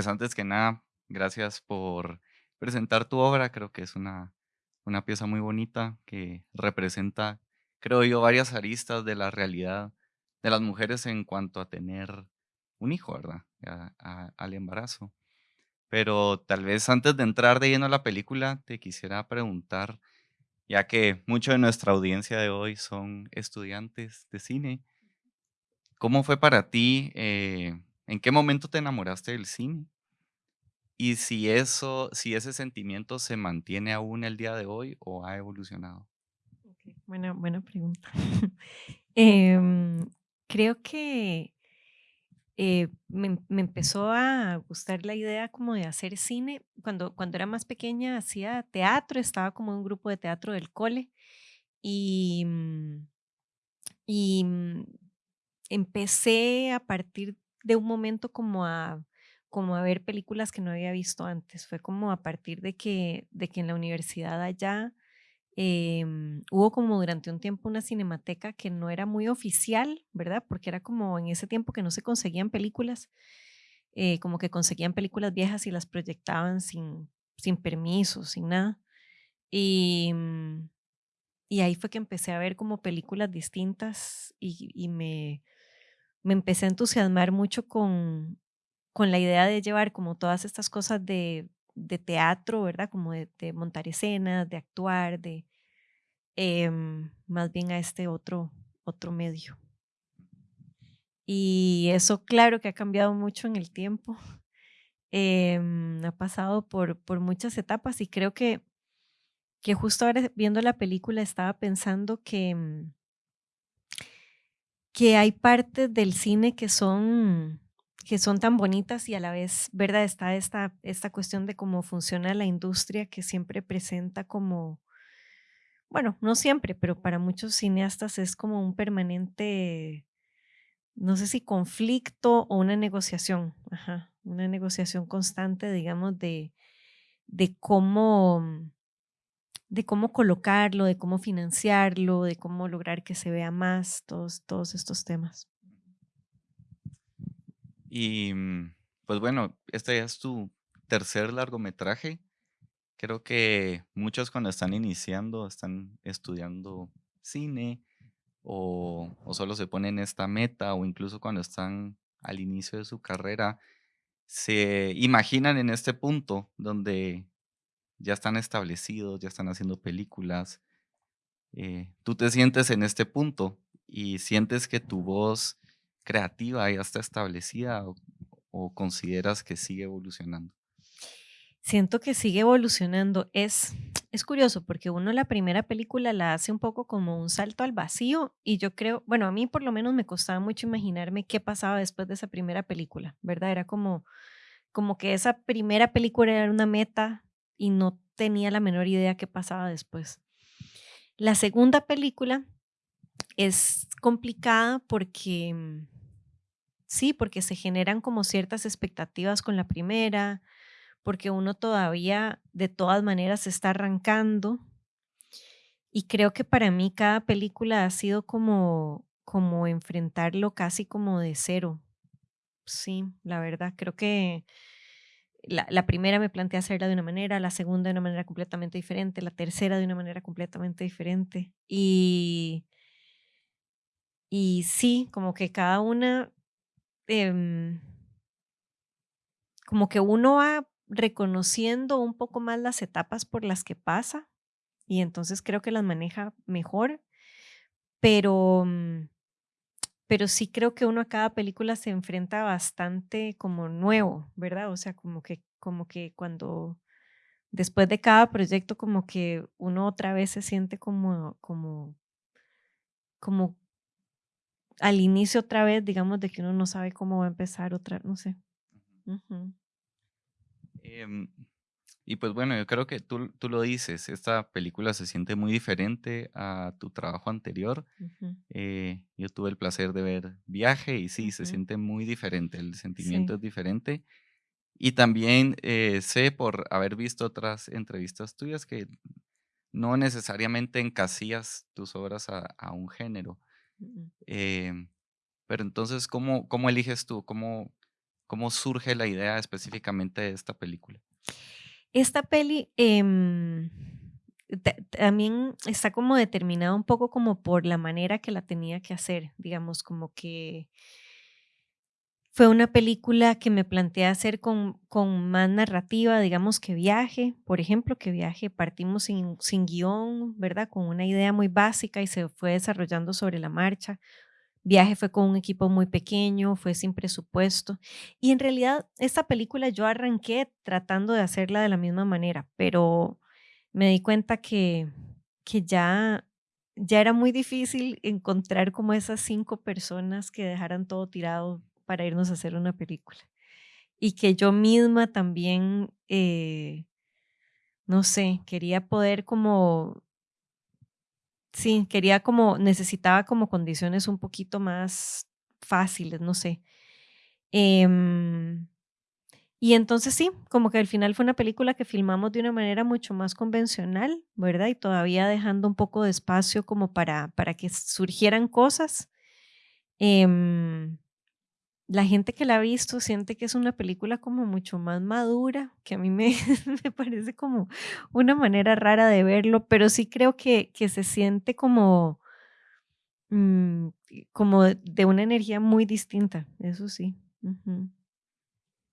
pues antes que nada, gracias por presentar tu obra. Creo que es una, una pieza muy bonita que representa, creo yo, varias aristas de la realidad de las mujeres en cuanto a tener un hijo, ¿verdad? Al embarazo. Pero tal vez antes de entrar de lleno a la película, te quisiera preguntar, ya que mucho de nuestra audiencia de hoy son estudiantes de cine, ¿cómo fue para ti? eh, ¿en qué momento te enamoraste del cine? Y si eso, si ese sentimiento se mantiene aún el día de hoy o ha evolucionado. Ok, Buena, buena pregunta. Em, creo que eh, me, em- me empezó a gustar la idea como de hacer cine. Cuando, cuando era más pequeña hacía teatro, estaba como en un grupo de teatro del cole y, mm, y mm, empecé a partir de un momento como a, como a ver películas que no había visto antes. Fue como a partir de que, de que en la universidad allá Em, hubo como durante un tiempo una cinemateca que no era muy oficial, ¿verdad? Porque era como en ese tiempo que no se conseguían películas, eh, como que conseguían películas viejas y las proyectaban sin, sin permiso, sin nada. Y, mm, y ahí fue que empecé a ver como películas distintas y, y me, me empecé a entusiasmar mucho con, con la idea de llevar como todas estas cosas de, de teatro, ¿verdad? Como de, de montar escenas, de actuar, de em, más bien a este otro, otro medio. Y eso, claro que ha cambiado mucho en el tiempo. em, ha pasado por, por muchas etapas y creo que, que justo ahora viendo la película estaba pensando que, mm, que hay partes del cine que son, que son tan bonitas y a la vez, ¿verdad? Está esta, esta cuestión de cómo funciona la industria que siempre presenta como, bueno, no siempre, pero para muchos cineastas es como un permanente No sé si conflicto o una negociación, ajá, una negociación constante, digamos, de, de cómo, de cómo colocarlo, de cómo financiarlo, de cómo lograr que se vea más, todos, todos estos temas. Y mm, pues bueno, este ya es tu tercer largometraje. Creo que muchos cuando están iniciando, están estudiando cine o, o solo se ponen esta meta o incluso cuando están al inicio de su carrera, se imaginan en este punto donde ya están establecidos, ya están haciendo películas. eh, tú te sientes en este punto y sientes que tu voz creativa ya está establecida o, o consideras que sigue evolucionando. Siento que sigue evolucionando. Es, es curioso porque uno la primera película la hace un poco como un salto al vacío y yo creo, bueno, a mí por lo menos me costaba mucho imaginarme qué pasaba después de esa primera película, ¿verdad? Era como, como que esa primera película era una meta y no tenía la menor idea qué pasaba después. La segunda película es complicada porque, mm, sí, porque se generan como ciertas expectativas con la primera, porque uno todavía de todas maneras está arrancando y creo que para mí cada película ha sido como, como enfrentarlo casi como de cero. Sí, la verdad, creo que la, la primera me planteé hacerla de una manera, la segunda de una manera completamente diferente, la tercera de una manera completamente diferente. Y, y sí, como que cada una, em, como que uno va reconociendo un poco más las etapas por las que pasa y entonces creo que las maneja mejor, pero, mm, pero sí creo que uno a cada película se enfrenta bastante como nuevo, ¿verdad? O sea, como que, como que cuando después de cada proyecto como que uno otra vez se siente como como como al inicio otra vez, digamos, de que uno no sabe cómo va a empezar otra, no sé. Em, y pues bueno, yo creo que tú, tú lo dices, esta película se siente muy diferente a tu trabajo anterior. ujú, Eh, yo tuve el placer de ver Viaje y sí, se ujú. siente muy diferente, el sentimiento Sí, es diferente. Y también eh, sé por haber visto otras entrevistas tuyas que no necesariamente encasillas tus obras a, a un género. mm, Em, pero entonces, ¿cómo, cómo eliges tú? ¿Cómo, ¿Cómo surge la idea específicamente de esta película? Esta peli, em, ta también está como determinada un poco como por la manera que la tenía que hacer, digamos, como que fue una película que me planteé hacer con con más narrativa, digamos, que Viaje, por ejemplo, que Viaje partimos sin sin guion, ¿verdad? Con una idea muy básica y se fue desarrollando sobre la marcha. Viaje fue con un equipo muy pequeño, fue sin presupuesto. Y en realidad, esta película yo arranqué tratando de hacerla de la misma manera, pero me di cuenta que, que ya, ya era muy difícil encontrar como esas cinco personas que dejaran todo tirado para irnos a hacer una película. Y que yo misma también, eh, no sé, quería poder como Sí, quería como necesitaba como condiciones un poquito más fáciles, no sé. Em, y entonces sí, como que al final fue una película que filmamos de una manera mucho más convencional, ¿verdad? Y todavía dejando un poco de espacio como para, para que surgieran cosas. Em, la gente que la ha visto siente que es una película como mucho más madura, que a mí me, me parece como una manera rara de verlo, pero sí creo que, que se siente como, mm, como de una energía muy distinta, eso sí.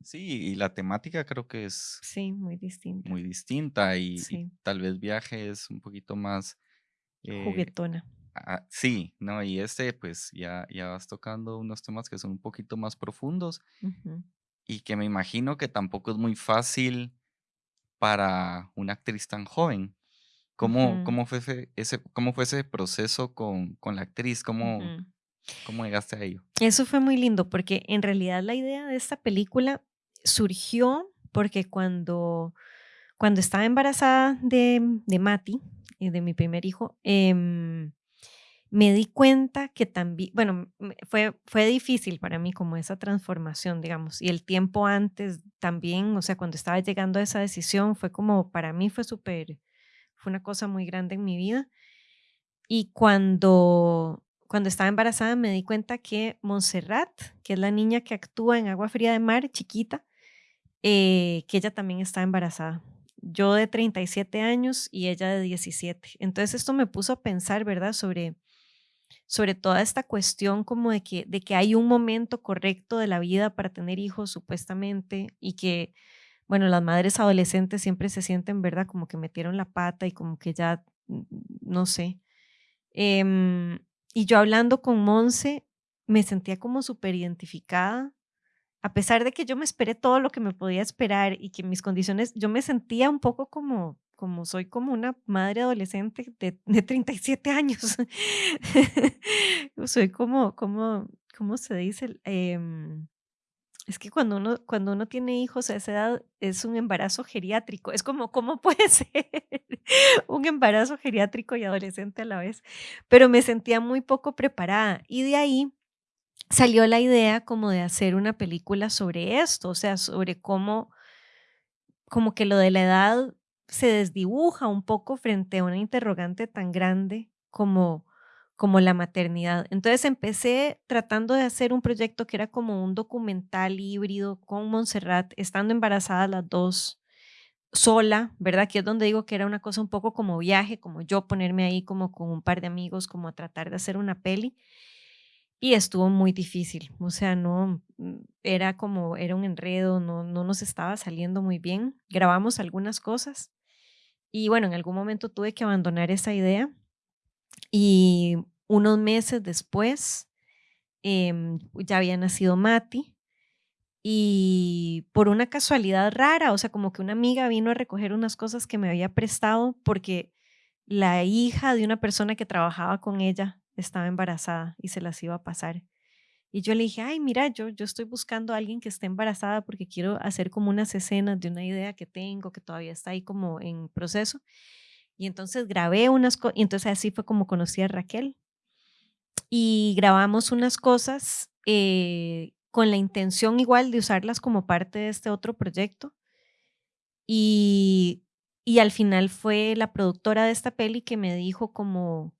Sí, y la temática creo que es Sí, muy distinta. muy distinta y, tal vez Viaje es un poquito más, eh, juguetona. Ah, sí, ¿no? Y este pues ya, ya vas tocando unos temas que son un poquito más profundos Ujú, y que me imagino que tampoco es muy fácil para una actriz tan joven. ¿Cómo, ujú, cómo fue ese, cómo fue ese proceso con, con la actriz? ¿Cómo, ujú. cómo llegaste a ello? Eso fue muy lindo porque en realidad la idea de esta película surgió porque cuando Cuando estaba embarazada de, de Mati, eh, de mi primer hijo, em, me di cuenta que también, bueno, fue, fue difícil para mí como esa transformación, digamos, y el tiempo antes también, o sea, cuando estaba llegando a esa decisión, fue como, para mí fue súper, fue una cosa muy grande en mi vida. Y cuando, cuando estaba embarazada me di cuenta que Montserrat, que es la niña que actúa en Agua Fría de Mar, chiquita, eh, que ella también está embarazada. Yo de 37 años y ella de 17. Entonces esto me puso a pensar, ¿verdad? Sobre, sobre toda esta cuestión como de que, de que hay un momento correcto de la vida para tener hijos, supuestamente, y que, bueno, las madres adolescentes siempre se sienten, ¿verdad? Como que metieron la pata y como que ya, no sé. Em, y yo hablando con Monse, me sentía como súper identificada a pesar de que yo me esperé todo lo que me podía esperar y que mis condiciones, yo me sentía un poco como como soy como una madre adolescente de de 37 años. Soy como como, ¿cómo se dice? Em, es que cuando uno cuando uno tiene hijos a esa edad es un embarazo geriátrico. Es como, ¿cómo puede ser un embarazo geriátrico y adolescente a la vez? Pero me sentía muy poco preparada y de ahí salió la idea como de hacer una película sobre esto, o sea, sobre cómo como que lo de la edad se desdibuja un poco frente a una interrogante tan grande como como la maternidad. Entonces empecé tratando de hacer un proyecto que era como un documental híbrido con Montserrat, estando embarazadas las 2 sola, ¿verdad? Que es donde digo que era una cosa un poco como viaje, como yo ponerme ahí como con un par de amigos, como a tratar de hacer una peli. Y estuvo muy difícil, o sea, no, mm, era como, era un enredo, no, no nos estaba saliendo muy bien. Grabamos algunas cosas y bueno, en algún momento tuve que abandonar esa idea y unos meses después em, ya había nacido Mati y por una casualidad rara, o sea, como que una amiga vino a recoger unas cosas que me había prestado porque la hija de una persona que trabajaba con ella estaba embarazada y se las iba a pasar. Y yo le dije, ay, mira, yo, yo estoy buscando a alguien que esté embarazada porque quiero hacer como unas escenas de una idea que tengo que todavía está ahí como en proceso. Y entonces grabé unas cosas, y entonces así fue como conocí a Raquel. Y grabamos unas cosas eh, con la intención igual de usarlas como parte de este otro proyecto. Y, y al final fue la productora de esta peli que me dijo como,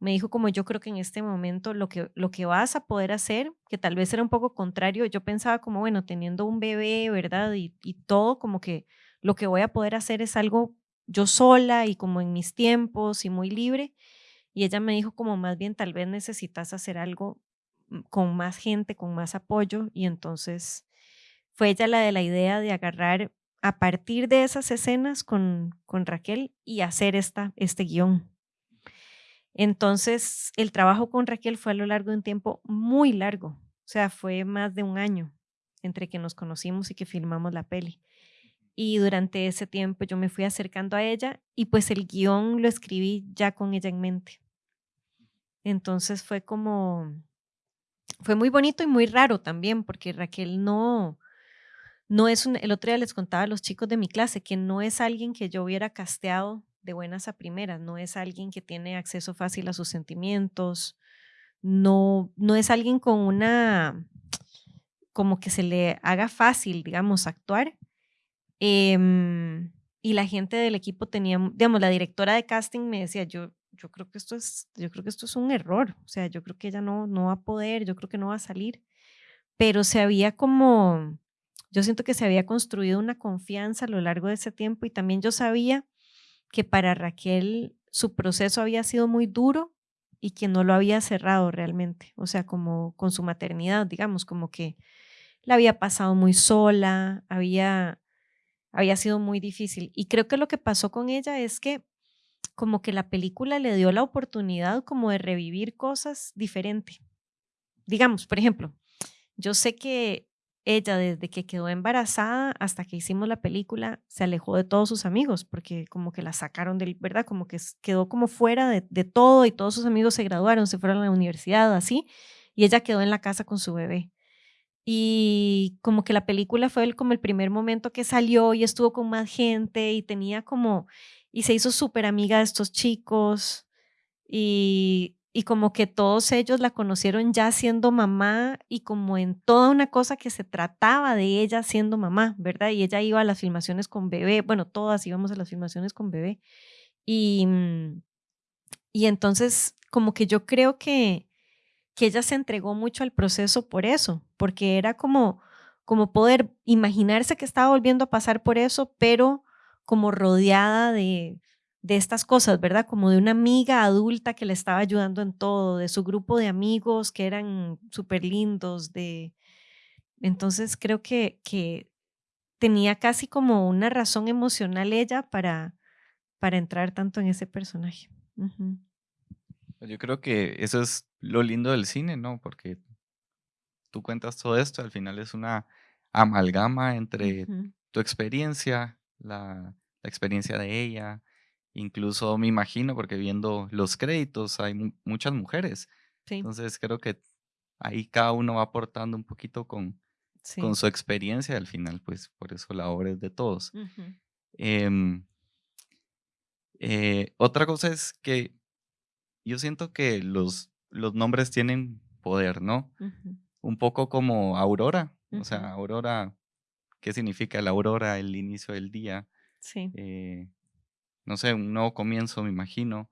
me dijo como yo creo que en este momento lo que, lo que vas a poder hacer, que tal vez era un poco contrario, yo pensaba como, bueno, teniendo un bebé, ¿verdad? Y, y todo, como que lo que voy a poder hacer es algo yo sola y como en mis tiempos y muy libre. Y ella me dijo como más bien tal vez necesitas hacer algo mm, con más gente, con más apoyo. Y entonces fue ella la de la idea de agarrar a partir de esas escenas con, con Raquel y hacer esta, este guion. Entonces, el trabajo con Raquel fue a lo largo de un tiempo muy largo, o sea, fue más de un año entre que nos conocimos y que filmamos la peli. Y durante ese tiempo yo me fui acercando a ella y pues el guion lo escribí ya con ella en mente. Entonces fue como, fue muy bonito y muy raro también, porque Raquel no, no es un, el otro día les contaba a los chicos de mi clase que no es alguien que yo hubiera casteado de buenas a primeras, no es alguien que tiene acceso fácil a sus sentimientos, no, no es alguien con una, como que se le haga fácil, digamos, actuar. Em, y la gente del equipo tenía, digamos, la directora de casting me decía, yo, yo creo que esto es, yo creo que esto es un error, o sea, yo creo que ella no, no va a poder, yo creo que no va a salir, pero se había como, yo siento que se había construido una confianza a lo largo de ese tiempo y también yo sabía que para Raquel su proceso había sido muy duro y que no lo había cerrado realmente, o sea, como con su maternidad, digamos, como que la había pasado muy sola, había, había sido muy difícil. Y creo que lo que pasó con ella es que como que la película le dio la oportunidad como de revivir cosas diferentes. Digamos, por ejemplo, yo sé que ella desde que quedó embarazada hasta que hicimos la película se alejó de todos sus amigos porque como que la sacaron del, ¿verdad? Como que quedó como fuera de, todo y todos sus amigos se graduaron, se fueron a la universidad, así, y ella quedó en la casa con su bebé. Y como que la película fue el, como el primer momento que salió y estuvo con más gente y tenía como, y se hizo súper amiga de estos chicos y y como que todos ellos la conocieron ya siendo mamá y como en toda una cosa que se trataba de ella siendo mamá, ¿verdad? Y ella iba a las filmaciones con bebé, bueno, todas íbamos a las filmaciones con bebé. Y, mm, y entonces como que yo creo que, que ella se entregó mucho al proceso por eso, porque era como, como poder imaginarse que estaba volviendo a pasar por eso, pero como rodeada de, de estas cosas, ¿verdad? Como de una amiga adulta que le estaba ayudando en todo, de su grupo de amigos que eran súper lindos, de... Entonces creo que, que tenía casi como una razón emocional ella para, para entrar tanto en ese personaje. Yo creo que eso es lo lindo del cine, ¿no? Porque tú cuentas todo esto, al final es una amalgama entre tu experiencia, la, la experiencia de ella, Incluso me imagino, porque viendo los créditos hay muchas mujeres. Entonces creo que ahí cada uno va aportando un poquito con, con su experiencia al final, pues por eso la obra es de todos. Em, eh, otra cosa es que yo siento que los, los nombres tienen poder, ¿no? Un poco como Aurora. O sea, Aurora, ¿qué significa la aurora? El inicio del día. Sí. Eh, no sé, un nuevo comienzo, me imagino.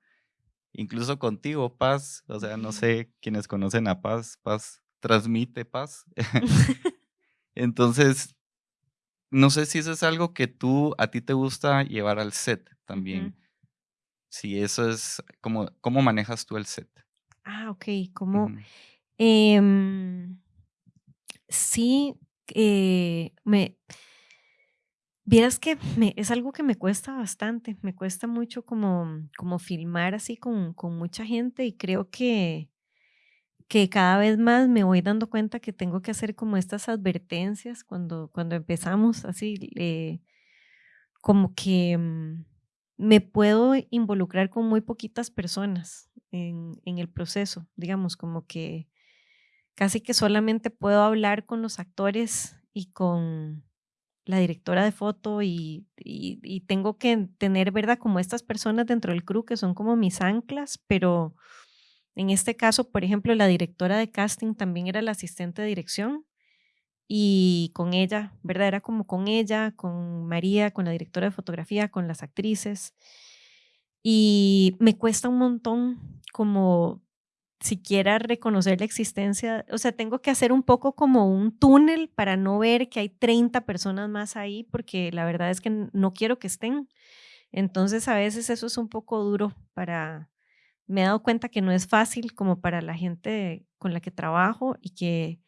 Incluso contigo, Paz, o sea, no sé quienes conocen a Paz, Paz transmite paz. Entonces, no sé si eso es algo que tú, a ti te gusta llevar al set también. Si eso es, como, ¿cómo manejas tú el set? Ah, ok, como... Em, sí, eh, me Vieras que es algo que me cuesta bastante, me cuesta mucho como, como filmar así con, con mucha gente y creo que, que cada vez más me voy dando cuenta que tengo que hacer como estas advertencias cuando, cuando empezamos así, como que mm, me puedo involucrar con muy poquitas personas en, en el proceso, digamos, como que casi que solamente puedo hablar con los actores y con la directora de foto y, tengo que tener, ¿verdad? Como estas personas dentro del crew que son como mis anclas, pero en este caso, por ejemplo, la directora de casting también era la asistente de dirección y con ella, ¿verdad? Era como con ella, con María, con la directora de fotografía, con las actrices. Y me cuesta un montón como siquiera reconocer la existencia, o sea, tengo que hacer un poco como un túnel para no ver que hay 30 personas más ahí, porque la verdad es que no quiero que estén. Entonces, a veces eso es un poco duro para, me he dado cuenta que no es fácil como para la gente con la que trabajo y que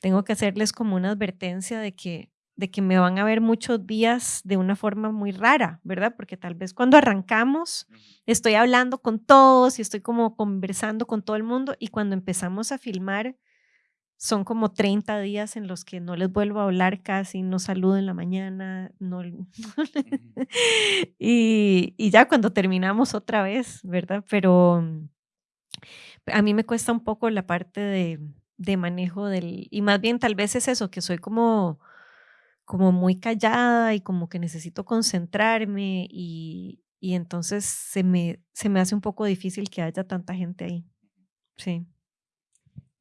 tengo que hacerles como una advertencia de que de que me van a ver muchos días de una forma muy rara, ¿verdad? Porque tal vez cuando arrancamos estoy hablando con todos y estoy como conversando con todo el mundo y cuando empezamos a filmar son como 30 días en los que no les vuelvo a hablar casi, no saludo en la mañana, no... y, y ya cuando terminamos otra vez, ¿verdad? Pero a mí me cuesta un poco la parte de, de manejo del... Y más bien tal vez es eso, que soy como como muy callada y como que necesito concentrarme y, y entonces se me, se me hace un poco difícil que haya tanta gente ahí. Sí.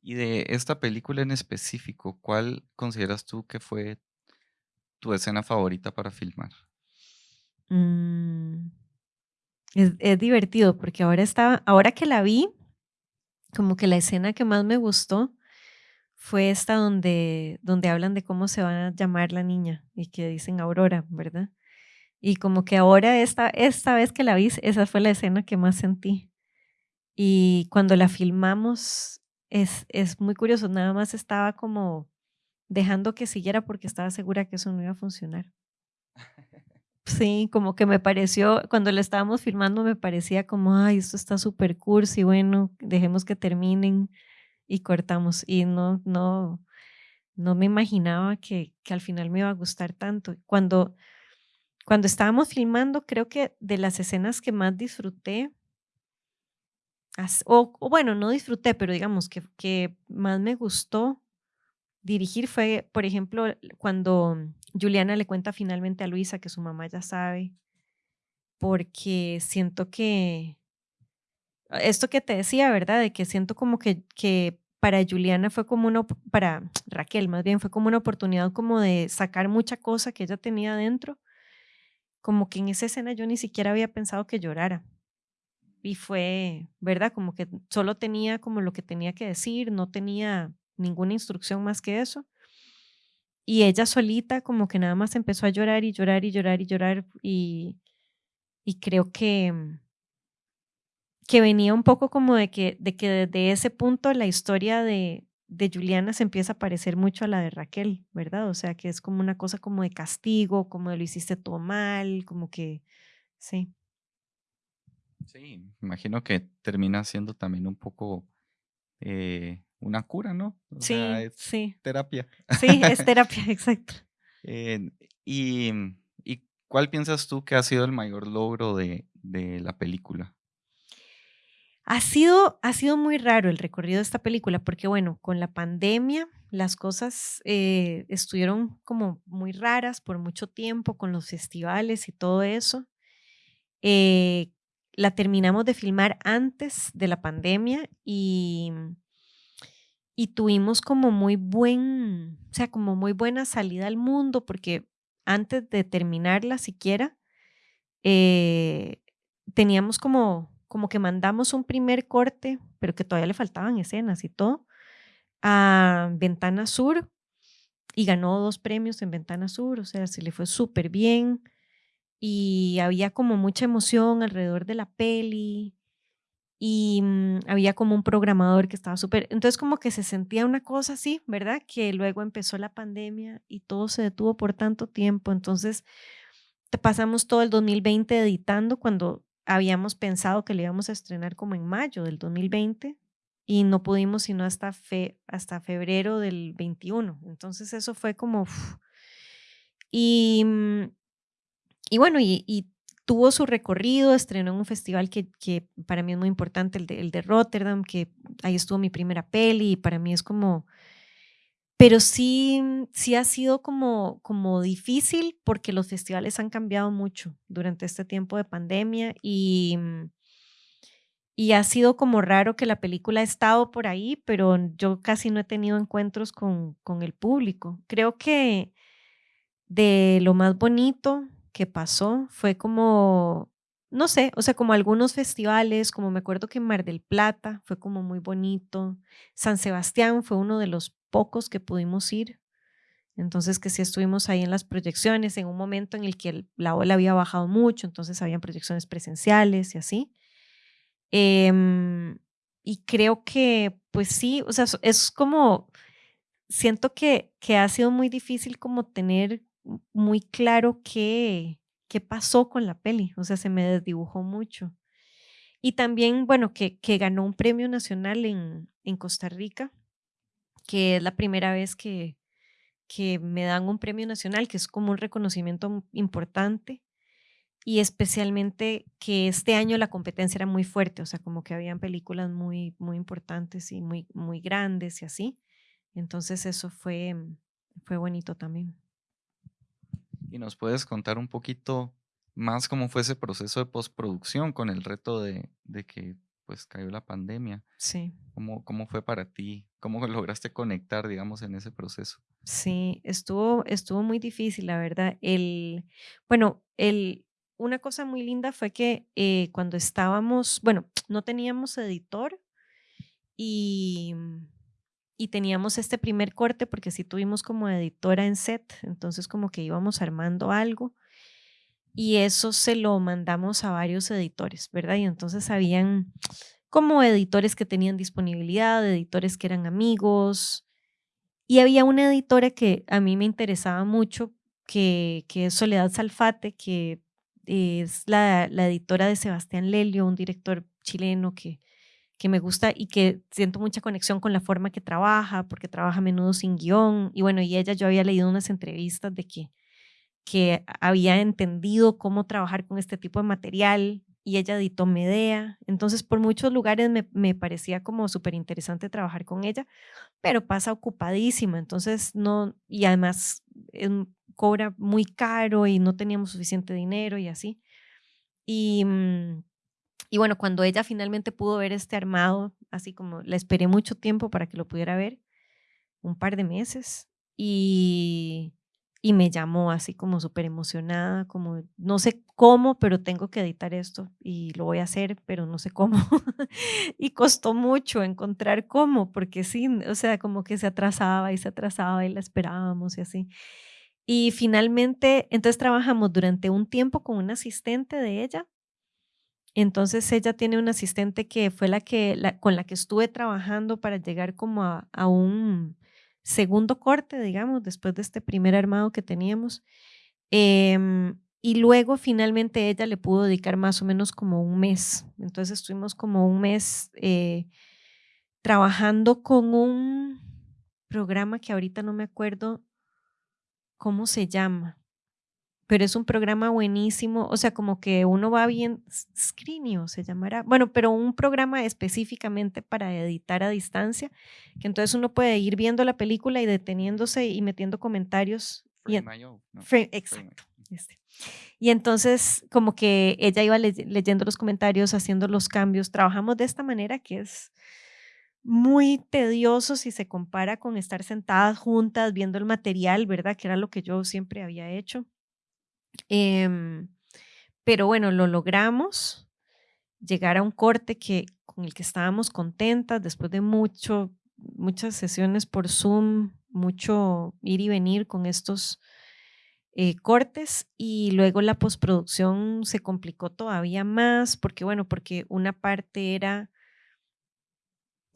Y de esta película en específico, ¿cuál consideras tú que fue tu escena favorita para filmar? Mm, es, es, divertido porque ahora estaba, ahora que la vi, como que la escena que más me gustó fue esta donde, donde hablan de cómo se va a llamar la niña y que dicen Aurora, ¿verdad? Y como que ahora esta, esta vez que la vi, esa fue la escena que más sentí. Y cuando la filmamos, es, es muy curioso, nada más estaba como dejando que siguiera porque estaba segura que eso no iba a funcionar. Sí, como que me pareció, cuando la estábamos filmando me parecía como, ay, esto está súper cursi, bueno, dejemos que terminen y cortamos. Y no, no, no me imaginaba que, que al final me iba a gustar tanto. Cuando, cuando estábamos filmando, creo que de las escenas que más disfruté, o, bueno, no disfruté, pero digamos que, que más me gustó dirigir fue, por ejemplo, cuando Juliana le cuenta finalmente a Luisa que su mamá ya sabe, porque siento que, esto que te decía, ¿verdad? De que siento como que, que para Juliana fue como una, para Raquel más bien, fue como una oportunidad como de sacar mucha cosa que ella tenía adentro. Como que en esa escena yo ni siquiera había pensado que llorara. Y fue, ¿verdad? Como que solo tenía como lo que tenía que decir, no tenía ninguna instrucción más que eso. Y ella solita como que nada más empezó a llorar y llorar y llorar y llorar y, y creo que que venía un poco como de que, de que desde ese punto la historia de, de Juliana se empieza a parecer mucho a la de Raquel, ¿verdad? O sea, que es como una cosa como de castigo, como de lo hiciste todo mal, como que, sí. Sí, imagino que termina siendo también un poco eh, una cura, ¿no? sí, sí. Terapia. Sí, es terapia, exacto. Eh, y, y, cuál piensas tú que ha sido el mayor logro de, de la película? Ha sido, ha sido muy raro el recorrido de esta película porque, bueno, con la pandemia las cosas eh, estuvieron como muy raras por mucho tiempo con los festivales y todo eso. Eh, la terminamos de filmar antes de la pandemia y, y tuvimos como muy buen, o sea, como muy buena salida al mundo porque antes de terminarla siquiera, eh, teníamos como como que mandamos un primer corte, pero que todavía le faltaban escenas y todo, a Ventana Sur y ganó dos premios en Ventana Sur, o sea, se le fue súper bien y había como mucha emoción alrededor de la peli y mm, había como un programador que estaba súper, entonces como que se sentía una cosa así, ¿verdad? Que luego empezó la pandemia y todo se detuvo por tanto tiempo, entonces pasamos todo el 2020 editando cuando habíamos pensado que le íbamos a estrenar como en mayo del 2020 y no pudimos sino hasta, fe, hasta febrero del 21. Entonces eso fue como... Y, mm, y bueno, y, tuvo su recorrido, estrenó en un festival que, que para mí es muy importante, el de, el de Rotterdam, que ahí estuvo mi primera peli y para mí es como pero sí, sí ha sido como, como difícil porque los festivales han cambiado mucho durante este tiempo de pandemia y, mm, y ha sido como raro que la película ha estado por ahí, pero yo casi no he tenido encuentros con, con el público. Creo que de lo más bonito que pasó fue como, no sé, o sea, como algunos festivales, como me acuerdo que Mar del Plata fue como muy bonito, San Sebastián fue uno de los pocos que pudimos ir, entonces que sí estuvimos ahí en las proyecciones, en un momento en el que la ola había bajado mucho, entonces habían proyecciones presenciales y así. Em, y creo que, pues sí, o sea, es como, siento que, que ha sido muy difícil como tener muy claro qué, qué pasó con la peli, o sea, se me desdibujó mucho. Y también, bueno, que, ganó un premio nacional en, en Costa Rica, que es la primera vez que, que me dan un premio nacional, que es como un reconocimiento importante y especialmente que este año la competencia era muy fuerte, o sea, como que habían películas muy, muy importantes y muy, muy grandes y así. Entonces eso fue, fue bonito también. ¿Y nos puedes contar un poquito más cómo fue ese proceso de postproducción con el reto de, de que pues cayó la pandemia? Sí. ¿Cómo, ¿Cómo fue para ti? ¿Cómo lograste conectar, digamos, en ese proceso? Sí, estuvo, estuvo muy difícil, la verdad. El, bueno, el, una cosa muy linda fue que eh, cuando estábamos, bueno, no teníamos editor y, y teníamos este primer corte porque sí tuvimos como editora en set, entonces como que íbamos armando algo y eso se lo mandamos a varios editores, ¿verdad? Y entonces habían como editores que tenían disponibilidad, editores que eran amigos y había una editora que a mí me interesaba mucho, que, que es Soledad Salfate, que es la, editora de Sebastián Lelio, un director chileno que, que me gusta y que siento mucha conexión con la forma que trabaja, porque trabaja a menudo sin guion. Y bueno, y ella, yo había leído unas entrevistas de que, que había entendido cómo trabajar con este tipo de material y ella editó Medea. Entonces, por muchos lugares me, me parecía como súper interesante trabajar con ella, pero pasa ocupadísima. Entonces, no, y además cobra muy caro y no teníamos suficiente dinero y así. Y, mm, y bueno, cuando ella finalmente pudo ver este armado, así como la esperé mucho tiempo para que lo pudiera ver, un par de meses, y, me llamó así como súper emocionada, como no sé cómo, pero tengo que editar esto y lo voy a hacer, pero no sé cómo. y costó mucho encontrar cómo, porque sí, o sea, como que se atrasaba y se atrasaba y la esperábamos y así. Y finalmente, entonces trabajamos durante un tiempo con una asistente de ella. Entonces ella tiene una asistente que fue la que con la que estuve trabajando para llegar como a, un segundo corte, digamos, después de este primer armado que teníamos. Eh, y luego finalmente ella le pudo dedicar más o menos como un mes. Entonces estuvimos como un mes eh, trabajando con un programa que ahorita no me acuerdo ¿cómo se llama? Pero es un programa buenísimo, o sea, como que uno va bien, Screenio se llamará, bueno, pero un programa específicamente para editar a distancia, que entonces uno puede ir viendo la película y deteniéndose y metiendo comentarios. Y exacto. Este. Y entonces, como que ella iba leyendo los comentarios, haciendo los cambios. Trabajamos de esta manera que es muy tedioso si se compara con estar sentadas juntas viendo el material, ¿verdad? Que era lo que yo siempre había hecho. Em, pero bueno, lo logramos, llegar a un corte que, con el que estábamos contentas después de mucho, muchas sesiones por Zoom, mucho ir y venir con estos eh, cortes y luego la postproducción se complicó todavía más porque, bueno, porque una parte era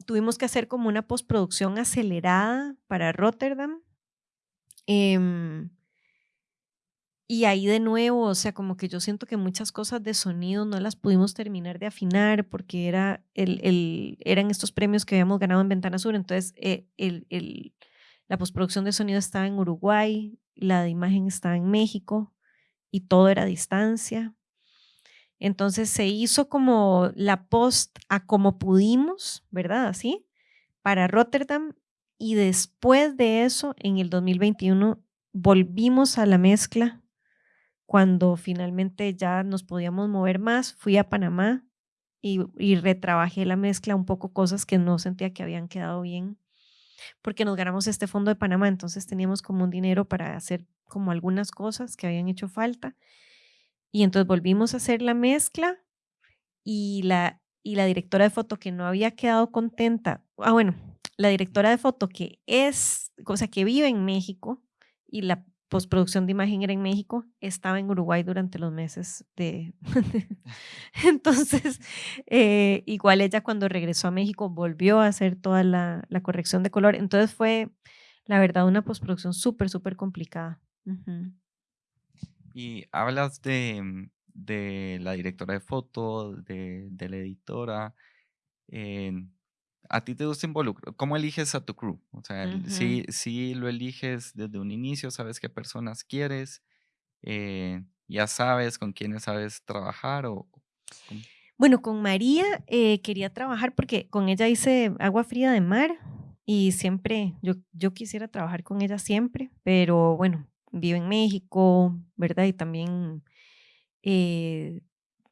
tuvimos que hacer como una postproducción acelerada para Rotterdam. Em, y ahí de nuevo, o sea, como que yo siento que muchas cosas de sonido no las pudimos terminar de afinar porque era el, el eran estos premios que habíamos ganado en Ventana Sur. Entonces, eh, el, el, la postproducción de sonido estaba en Uruguay, la de imagen estaba en México y todo era a distancia. Entonces se hizo como la post a como pudimos, ¿verdad? Así, para Rotterdam. Y después de eso, en el 2021, volvimos a la mezcla cuando finalmente ya nos podíamos mover más. Fui a Panamá y, retrabajé la mezcla, un poco cosas que no sentía que habían quedado bien, porque nos ganamos este fondo de Panamá, entonces teníamos como un dinero para hacer como algunas cosas que habían hecho falta Y entonces volvimos a hacer la mezcla y la, y la directora de foto que no había quedado contenta, ah, bueno, la directora de foto que es, o sea, que vive en México y la postproducción de imagen era en México, estaba en Uruguay durante los meses de... Entonces, eh, igual ella cuando regresó a México volvió a hacer toda la, la corrección de color. Entonces fue, la verdad, una postproducción súper, súper complicada. Y hablas de, mm, de la directora de foto, de, de la editora. ¿A ti te gusta involucrar? ¿Cómo eliges a tu crew? O sea, si, si lo eliges desde un inicio, sabes qué personas quieres, eh, ya sabes con quiénes sabes trabajar o... Bueno, con María eh, quería trabajar porque con ella hice agua fría de mar y siempre, yo, yo quisiera trabajar con ella siempre, pero bueno, vive en México, ¿verdad? Y también eh,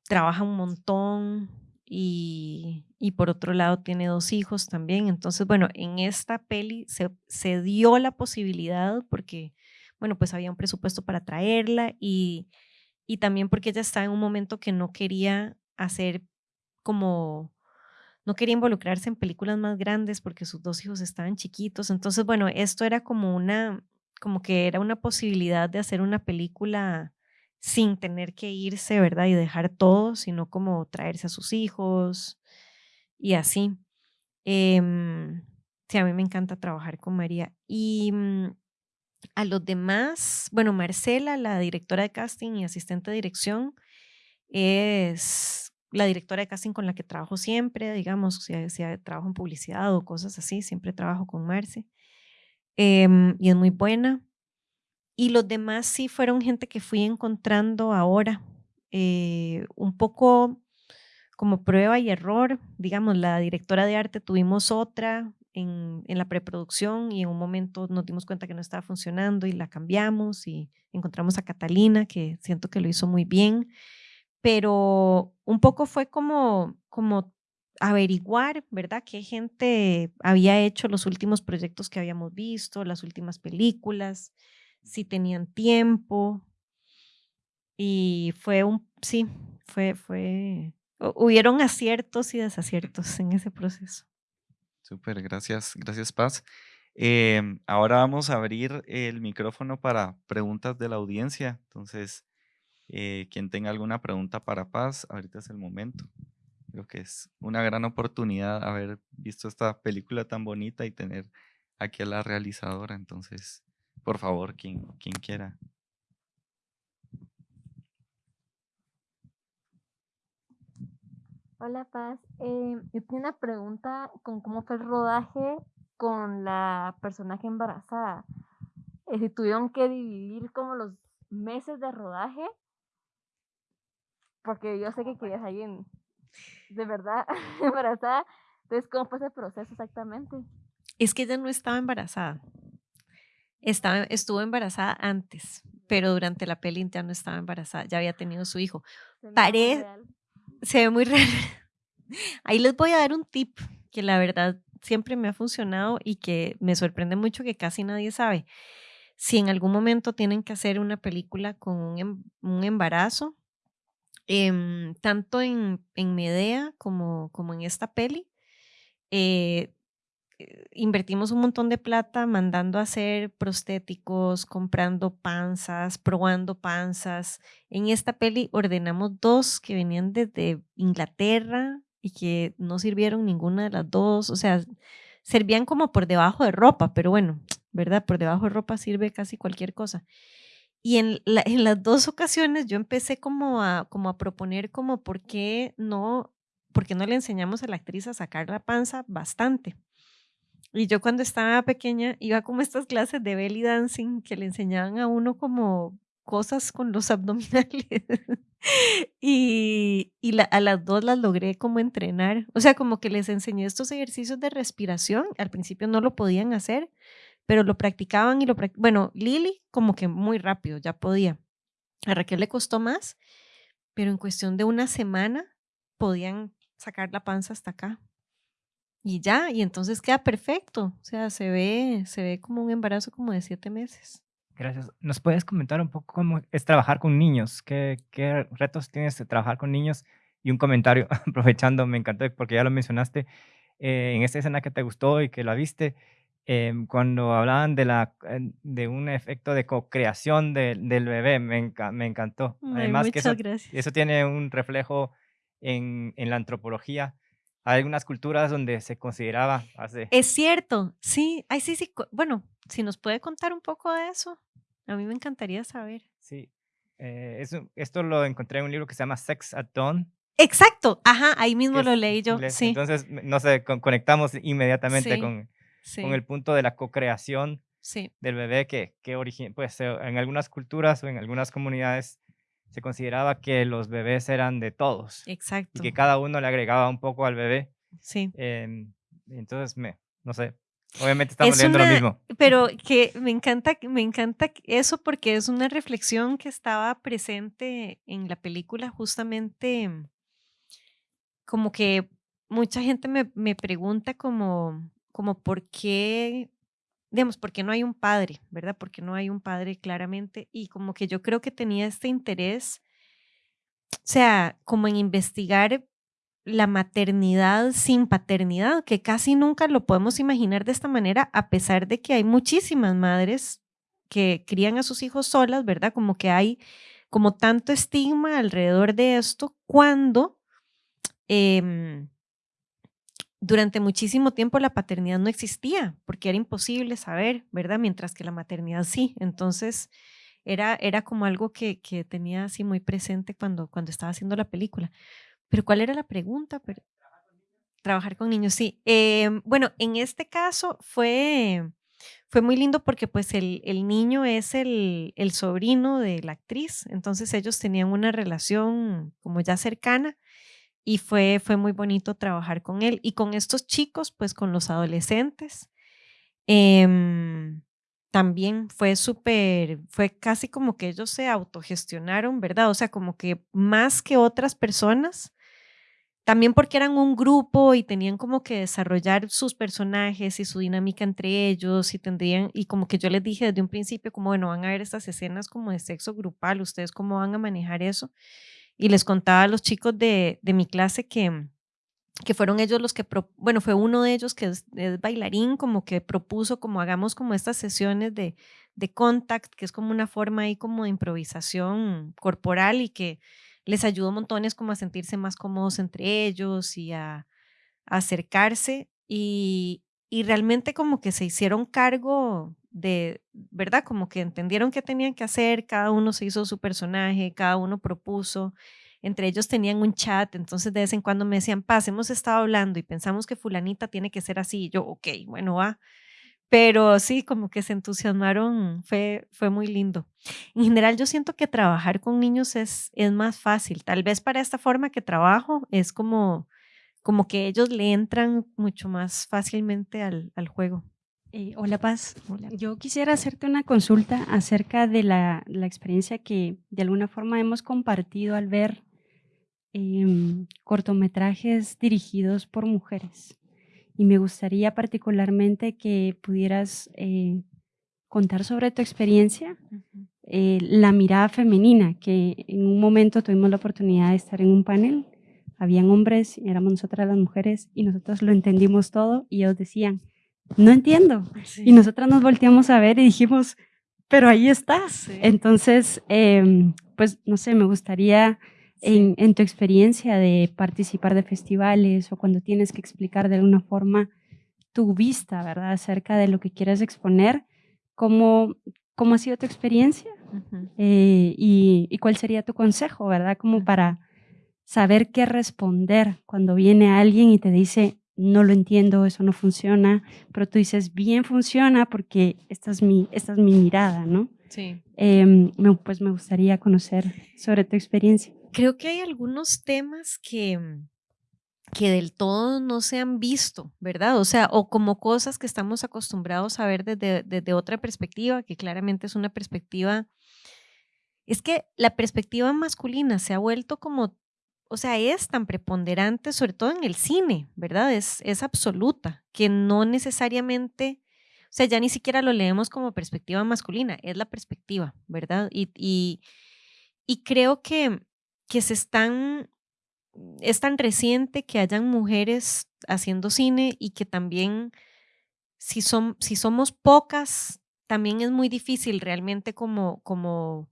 trabaja un montón y, por otro lado tiene dos hijos también. Entonces, bueno, en esta peli se, se, dio la posibilidad porque, bueno, pues había un presupuesto para traerla y, y también porque ella estaba en un momento que no quería hacer como, no quería involucrarse en películas más grandes porque sus dos hijos estaban chiquitos. Entonces, bueno, esto era como una, como que era una posibilidad de hacer una película sin tener que irse, ¿verdad? Y dejar todo, sino como traerse a sus hijos y así. Em, sí, a mí me encanta trabajar con María. Y mm, a los demás, bueno, Marcela, la directora de casting y asistente de dirección, es la directora de casting con la que trabajo siempre, digamos, si, si trabajo en publicidad o cosas así, siempre trabajo con Marce. Em, y es muy buena. Y los demás sí fueron gente que fui encontrando ahora, eh, un poco como prueba y error. Digamos, la directora de arte tuvimos otra en, en, la preproducción y en un momento nos dimos cuenta que no estaba funcionando y la cambiamos y encontramos a Catalina, que siento que lo hizo muy bien. Pero un poco fue como, como averiguar, ¿verdad? Qué gente había hecho los últimos proyectos que habíamos visto, las últimas películas si tenían tiempo. Y fue un, sí, fue, fue, hubieron aciertos y desaciertos en ese proceso. Súper, gracias, gracias Paz. Em, ahora vamos a abrir el micrófono para preguntas de la audiencia. Entonces, eh, quien tenga alguna pregunta para Paz, ahorita es el momento. Creo que es una gran oportunidad haber visto esta película tan bonita y tener aquí a la realizadora. Entonces, por favor, quien, quien quiera. Hola Paz, eh, yo tengo una pregunta con cómo fue el rodaje con la personaje embarazada. Eh, si tuvieron que dividir como los meses de rodaje, porque yo sé que querías alguien de verdad embarazada. Entonces, ¿cómo fue ese proceso exactamente? Es que ella no estaba embarazada. Estaba, estuvo embarazada antes, pero durante la peli ya no estaba embarazada, ya había tenido su hijo. Se, se ve muy real. Ahí les voy a dar un tip que la verdad siempre me ha funcionado y que me sorprende mucho que casi nadie sabe. Si en algún momento tienen que hacer una película con un, em, embarazo, em, tanto en, en Medea como, como en esta peli, eh, invertimos un montón de plata mandando a hacer prostéticos, comprando panzas, probando panzas. En esta peli ordenamos dos que venían desde Inglaterra y que no sirvieron ninguna de las dos. O sea, servían como por debajo de ropa, pero bueno, ¿verdad? Por debajo de ropa sirve casi cualquier cosa. Y en, en las dos ocasiones yo empecé como a, como a proponer como por qué no, por qué no le enseñamos a la actriz a sacar la panza bastante. Y yo cuando estaba pequeña iba como estas clases de belly dancing que le enseñaban a uno como cosas con los abdominales. y, y a las dos las logré como entrenar. O sea, como que les enseñé estos ejercicios de respiración. Al principio no lo podían hacer, pero lo practicaban y lo practicaban. Bueno, Lili como que muy rápido, ya podía. A Raquel le costó más, pero en cuestión de una semana podían sacar la panza hasta acá y ya, y entonces queda perfecto. O sea, se ve, se ve como un embarazo como de siete meses. Gracias. ¿Nos puedes comentar un poco cómo es trabajar con niños? ¿Qué, qué retos tienes de trabajar con niños? Y un comentario, aprovechando, me encantó porque ya lo mencionaste, eh, en esta escena que te gustó y que la viste, em, cuando hablaban de, la, de un efecto de co-creación del bebé, me, me encantó. Además, que eso, eso tiene un reflejo en, en la antropología hay algunas culturas donde se consideraba hace... Es cierto, sí, ay, sí, sí, bueno, si nos puede contar un poco de eso, a mí me encantaría saber. Sí, eh, esto lo encontré en un libro que se llama Sex at Dawn. Exacto, ajá, ahí mismo lo leí yo, sí. Entonces, no sé, conectamos inmediatamente con, con el punto de la co-creación del bebé que, que pues en algunas culturas o en algunas comunidades se consideraba que los bebés eran de todos. Exacto. Y que cada uno le agregaba un poco al bebé. Sí. Em, entonces, me, no sé, obviamente estamos leyendo lo mismo. Pero que me encanta, me encanta eso porque es una reflexión que estaba presente en la película justamente como que mucha gente me, me pregunta como, como por qué digamos, porque no hay un padre, ¿verdad? Porque no hay un padre claramente. Y como que yo creo que tenía este interés, o sea, como en investigar la maternidad sin paternidad, que casi nunca lo podemos imaginar de esta manera, a pesar de que hay muchísimas madres que crían a sus hijos solas, ¿verdad? Como que hay como tanto estigma alrededor de esto cuando... Eh, durante muchísimo tiempo la paternidad no existía porque era imposible saber, ¿verdad? Mientras que la maternidad sí. Entonces era, era como algo que, que tenía así muy presente cuando, cuando estaba haciendo la película. Pero ¿cuál era la pregunta? Trabajar con niños, sí. Em, bueno, en este caso fue, fue muy lindo porque pues el, el niño es el, el sobrino de la actriz, entonces ellos tenían una relación como ya cercana y fue, fue muy bonito trabajar con él y con estos chicos, pues con los adolescentes. Em, también fue súper, fue casi como que ellos se autogestionaron, ¿verdad? O sea, como que más que otras personas, también porque eran un grupo y tenían como que desarrollar sus personajes y su dinámica entre ellos y tendrían, y como que yo les dije desde un principio, como bueno, van a ver estas escenas como de sexo grupal, ustedes cómo van a manejar eso y les contaba a los chicos de, de mi clase que, que fueron ellos los que, bueno, fue uno de ellos que es, bailarín, como que propuso como hagamos como estas sesiones de, de contact, que es como una forma ahí como de improvisación corporal y que les ayudó montones como a sentirse más cómodos entre ellos y a, a acercarse. Y, y realmente como que se hicieron cargo de, ¿verdad? Como que entendieron qué tenían que hacer, cada uno se hizo su personaje, cada uno propuso, entre ellos tenían un chat, entonces de vez en cuando me decían, paz, hemos estado hablando y pensamos que fulanita tiene que ser así, y yo, ok, bueno, va. Pero sí, como que se entusiasmaron, fue, fue muy lindo. En general, yo siento que trabajar con niños es, es más fácil. Tal vez para esta forma que trabajo es como, como que ellos le entran mucho más fácilmente al, al juego. Eh, hola Paz, yo quisiera hacerte una consulta acerca de la, la, experiencia que de alguna forma hemos compartido al ver em, cortometrajes dirigidos por mujeres. Y me gustaría particularmente que pudieras eh, contar sobre tu experiencia, eh, la mirada femenina, que en un momento tuvimos la oportunidad de estar en un panel, habían hombres, éramos nosotras las mujeres y nosotros lo entendimos todo y ellos decían, no entiendo. Y nosotras nos volteamos a ver y dijimos, pero ahí estás. Entonces, em, pues, no sé, me gustaría en, en, tu experiencia de participar de festivales o cuando tienes que explicar de alguna forma tu vista, ¿verdad? Acerca de lo que quieres exponer, ¿cómo, cómo ha sido tu experiencia? Eh, y, y, cuál sería tu consejo, ¿verdad? Como para saber qué responder cuando viene alguien y te dice, no lo entiendo, eso no funciona, pero tú dices, bien funciona porque esta es mi, esta es mi mirada, ¿no? Sí. Em, pues me gustaría conocer sobre tu experiencia. Creo que hay algunos temas que, que del todo no se han visto, ¿verdad? O sea, o como cosas que estamos acostumbrados a ver desde, desde otra perspectiva, que claramente es una perspectiva, es que la perspectiva masculina se ha vuelto como o sea, es tan preponderante, sobre todo en el cine, ¿verdad? Es, es absoluta, que no necesariamente, o sea, ya ni siquiera lo leemos como perspectiva masculina, es la perspectiva, ¿verdad? Y, y, creo que, que se están, es tan reciente que hayan mujeres haciendo cine y que también, si, son, si somos pocas, también es muy difícil realmente como, como,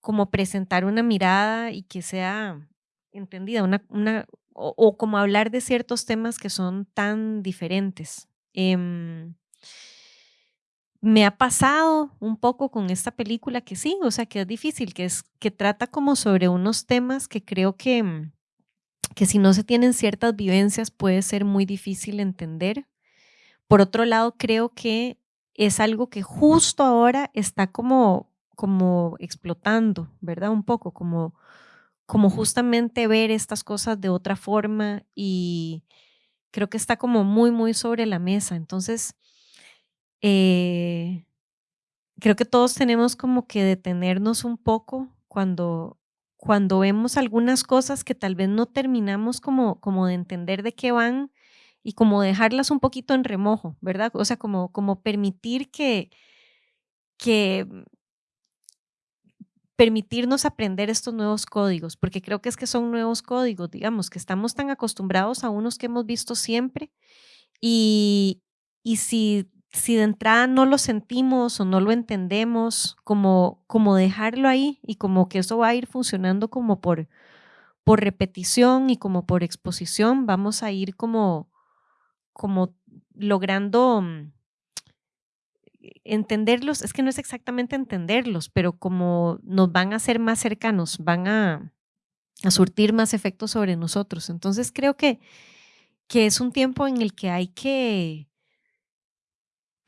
como presentar una mirada y que sea entendida, una, una, o, como hablar de ciertos temas que son tan diferentes. Em, me ha pasado un poco con esta película que sí, o sea, que es difícil, que, es, que trata como sobre unos temas que creo que, mm, que si no se tienen ciertas vivencias puede ser muy difícil entender. Por otro lado, creo que es algo que justo ahora está como, como explotando, ¿verdad? Un poco, como, como justamente ver estas cosas de otra forma y creo que está como muy, muy sobre la mesa. Entonces, eh, creo que todos tenemos como que detenernos un poco cuando, cuando vemos algunas cosas que tal vez no terminamos como, como de entender de qué van y como dejarlas un poquito en remojo, ¿verdad? O sea, como, como permitir que, que permitirnos aprender estos nuevos códigos, porque creo que es que son nuevos códigos, digamos, que estamos tan acostumbrados a unos que hemos visto siempre y, y si si de entrada no lo sentimos o no lo entendemos, como, como dejarlo ahí y como que eso va a ir funcionando como por, por repetición y como por exposición, vamos a ir como, como logrando mm, entenderlos, es que no es exactamente entenderlos, pero como nos van a ser más cercanos, van a, a surtir más efectos sobre nosotros. Entonces creo que, que es un tiempo en el que hay que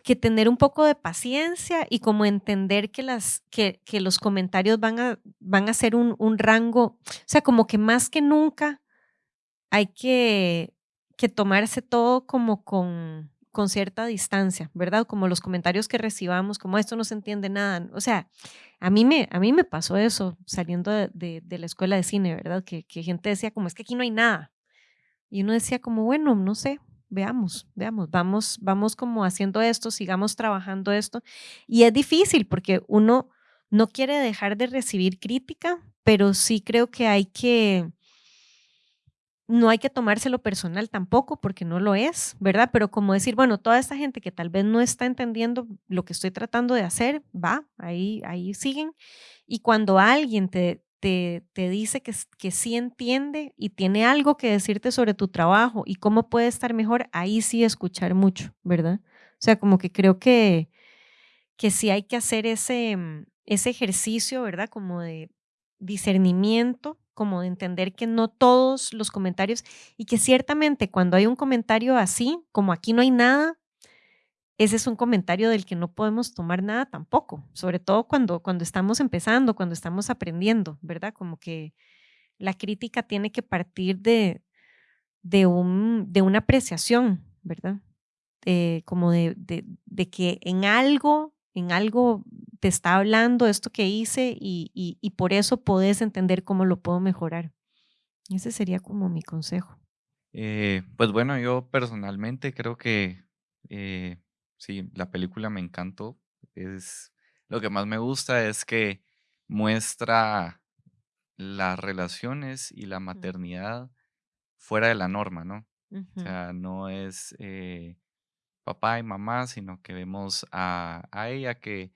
que tener un poco de paciencia y como entender que, las, que, que los comentarios van a, van a ser un, un, rango, o sea, como que más que nunca hay que, que tomarse todo como con, con cierta distancia, ¿verdad? Como los comentarios que recibamos, como esto no se entiende nada. O sea, a mí me, a mí me pasó eso saliendo de, la escuela de cine, ¿verdad? Que, que gente decía como es que aquí no hay nada. Y uno decía como, bueno, no sé, veamos, veamos, vamos, vamos como haciendo esto, sigamos trabajando esto. Y es difícil porque uno no quiere dejar de recibir crítica, pero sí creo que hay que, no hay que tomárselo personal tampoco, porque no lo es, ¿verdad? Pero como decir, bueno, toda esta gente que tal vez no está entendiendo lo que estoy tratando de hacer, va, ahí, ahí siguen. Y cuando alguien te, te, dice que, que sí entiende y tiene algo que decirte sobre tu trabajo y cómo puede estar mejor, ahí sí escuchar mucho, ¿verdad? O sea, como que creo que, que sí hay que hacer ese, mm, ese ejercicio, ¿verdad? Como de discernimiento, como de entender que no todos los comentarios y que ciertamente cuando hay un comentario así, como aquí no hay nada, ese es un comentario del que no podemos tomar nada tampoco, sobre todo cuando, cuando estamos empezando, cuando estamos aprendiendo, ¿verdad? Como que la crítica tiene que partir de, de, un, de una apreciación, ¿verdad? Eh, como de, de, que en algo, en algo te está hablando esto que hice y, y, por eso podés entender cómo lo puedo mejorar. Ese sería como mi consejo. Eh, pues bueno, yo personalmente creo que eh, Sí, la película me encantó. Es, lo que más me gusta es que muestra las relaciones y la maternidad fuera de la norma, ¿no? O sea, no es eh, papá y mamá, sino que vemos a, a ella que,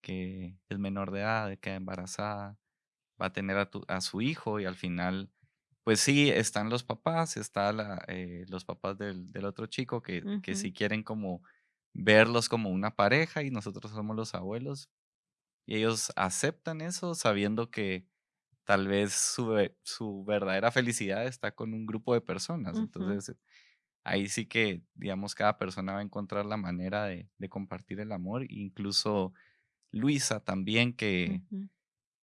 que, es menor de edad, queda embarazada, va a tener a, a, su hijo y al final, pues sí, están los papás, están eh, los papás del, del otro chico que, que sí quieren como verlos como una pareja y nosotros somos los abuelos. Y ellos aceptan eso sabiendo que tal vez su, su verdadera felicidad está con un grupo de personas. Entonces, ahí sí que, digamos, cada persona va a encontrar la manera de, de compartir el amor. Incluso Luisa también, que,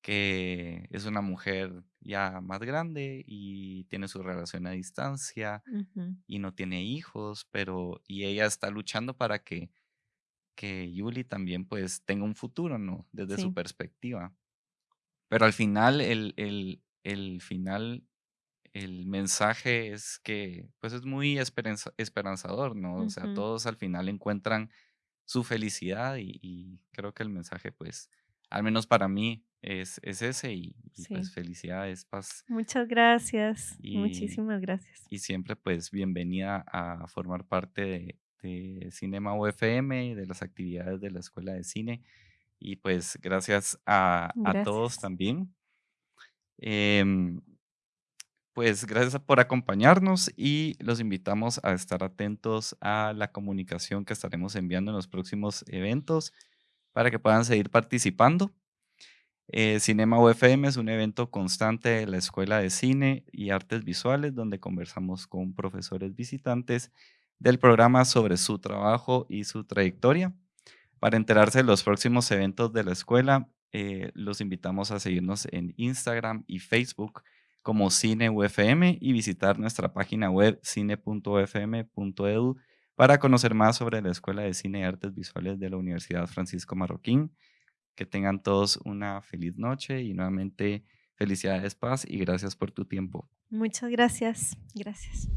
que es una mujer ya más grande y tiene su relación a distancia y no tiene hijos, pero y ella está luchando para que, que Yuli también pues tenga un futuro, ¿no? Desde su perspectiva. Pero al final, el, el, el, final, el mensaje es que pues es muy esperanzador, ¿no? O sea, todos al final encuentran su felicidad y, y creo que el mensaje, pues, al menos para mí, es, es ese y, y, Sí. pues felicidades, paz Muchas gracias. y, Muchísimas gracias. y siempre pues bienvenida a formar parte de, de Cinema UFM, de las actividades de la Escuela de Cine y pues gracias a, a todos Gracias. también. Em, pues gracias por acompañarnos y los invitamos a estar atentos a la comunicación que estaremos enviando en los próximos eventos para que puedan seguir participando. Eh, Cinema UFM es un evento constante de la Escuela de Cine y Artes Visuales donde conversamos con profesores visitantes del programa sobre su trabajo y su trayectoria. Para enterarse de los próximos eventos de la escuela, eh, los invitamos a seguirnos en Instagram y Facebook como Cine UFM y visitar nuestra página web cine.ufm.edu para conocer más sobre la Escuela de Cine y Artes Visuales de la Universidad Francisco Marroquín. Que tengan todos una feliz noche y nuevamente felicidades, paz y gracias por tu tiempo. Muchas gracias. Gracias.